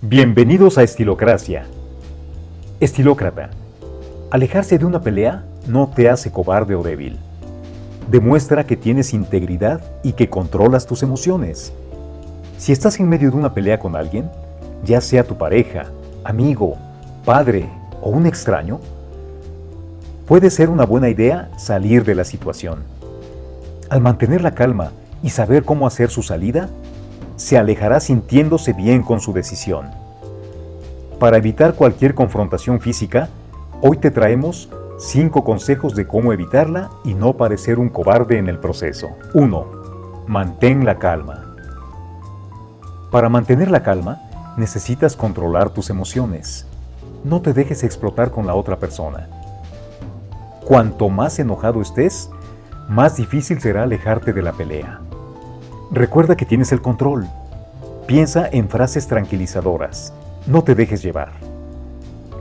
Bienvenidos a Estilocracia. Estilócrata. Alejarse de una pelea no te hace cobarde o débil. Demuestra que tienes integridad y que controlas tus emociones. Si estás en medio de una pelea con alguien, ya sea tu pareja, amigo, padre o un extraño, puede ser una buena idea salir de la situación. Al mantener la calma y saber cómo hacer su salida, se alejará sintiéndose bien con su decisión. Para evitar cualquier confrontación física, hoy te traemos 5 consejos de cómo evitarla y no parecer un cobarde en el proceso. 1. Mantén la calma. Para mantener la calma, necesitas controlar tus emociones. No te dejes explotar con la otra persona. Cuanto más enojado estés, más difícil será alejarte de la pelea. Recuerda que tienes el control. Piensa en frases tranquilizadoras. No te dejes llevar.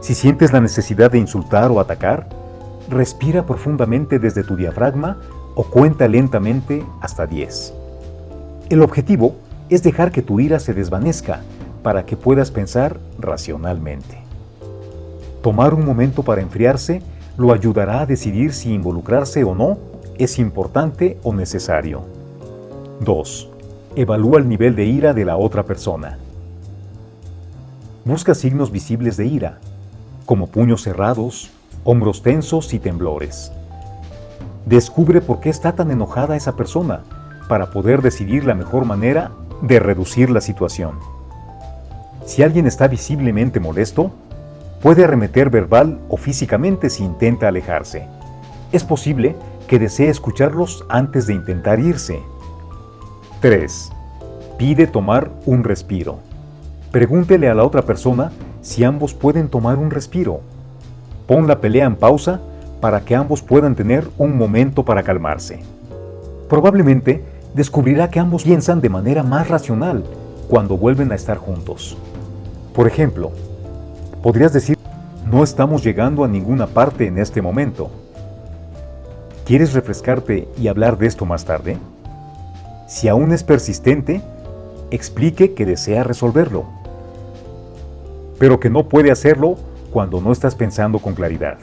Si sientes la necesidad de insultar o atacar, respira profundamente desde tu diafragma o cuenta lentamente hasta 10. El objetivo es dejar que tu ira se desvanezca para que puedas pensar racionalmente. Tomar un momento para enfriarse lo ayudará a decidir si involucrarse o no es importante o necesario. 2. Evalúa el nivel de ira de la otra persona. Busca signos visibles de ira, como puños cerrados, hombros tensos y temblores. Descubre por qué está tan enojada esa persona para poder decidir la mejor manera de reducir la situación. Si alguien está visiblemente molesto, puede arremeter verbal o físicamente si intenta alejarse. Es posible que desee escucharlos antes de intentar irse 3. Pide tomar un respiro. Pregúntele a la otra persona si ambos pueden tomar un respiro. Pon la pelea en pausa para que ambos puedan tener un momento para calmarse. Probablemente descubrirá que ambos piensan de manera más racional cuando vuelven a estar juntos. Por ejemplo, podrías decir, no estamos llegando a ninguna parte en este momento. ¿Quieres refrescarte y hablar de esto más tarde? Si aún es persistente, explique que desea resolverlo, pero que no puede hacerlo cuando no estás pensando con claridad.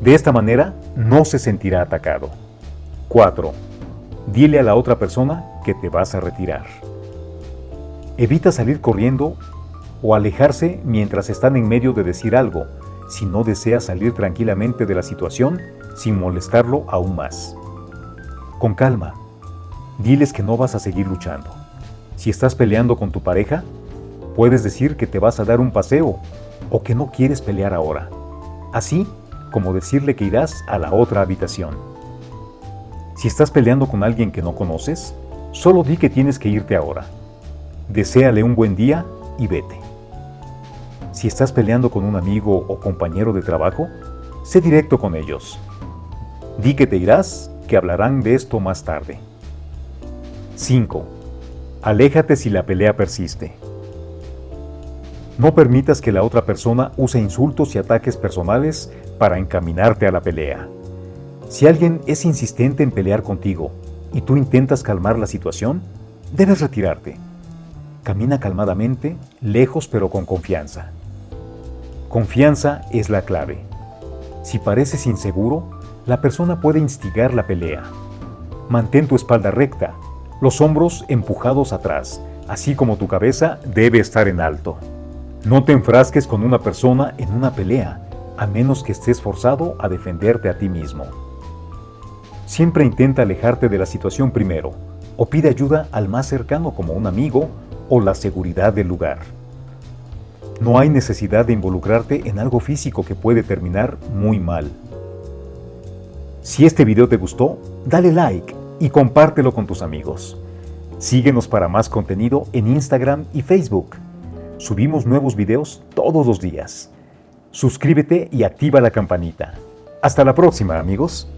De esta manera, no se sentirá atacado. 4. Dile a la otra persona que te vas a retirar. Evita salir corriendo o alejarse mientras están en medio de decir algo, si no deseas salir tranquilamente de la situación sin molestarlo aún más. Con calma, diles que no vas a seguir luchando. Si estás peleando con tu pareja, puedes decir que te vas a dar un paseo o que no quieres pelear ahora. Así como decirle que irás a la otra habitación. Si estás peleando con alguien que no conoces, solo di que tienes que irte ahora. Deséale un buen día y vete. Si estás peleando con un amigo o compañero de trabajo, sé directo con ellos. Di que te irás, que hablarán de esto más tarde. 5. Aléjate si la pelea persiste. No permitas que la otra persona use insultos y ataques personales para encaminarte a la pelea. Si alguien es insistente en pelear contigo y tú intentas calmar la situación, debes retirarte. Camina calmadamente, lejos pero con confianza. Confianza es la clave. Si pareces inseguro, la persona puede instigar la pelea. Mantén tu espalda recta, los hombros empujados atrás, así como tu cabeza debe estar en alto. No te enfrasques con una persona en una pelea, a menos que estés forzado a defenderte a ti mismo. Siempre intenta alejarte de la situación primero, o pide ayuda al más cercano como un amigo o la seguridad del lugar. No hay necesidad de involucrarte en algo físico que puede terminar muy mal. Si este video te gustó, dale like y compártelo con tus amigos. Síguenos para más contenido en Instagram y Facebook. Subimos nuevos videos todos los días. Suscríbete y activa la campanita. Hasta la próxima, amigos.